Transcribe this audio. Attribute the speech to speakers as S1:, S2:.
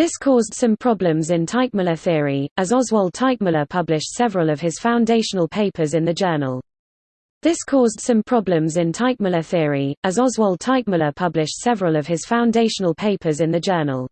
S1: This caused some problems in Teichmuller theory, as Oswald Teichmuller published several of his foundational papers in the journal. This caused some problems in Teichmuller theory, as Oswald Teichmuller published several of his foundational papers in the journal.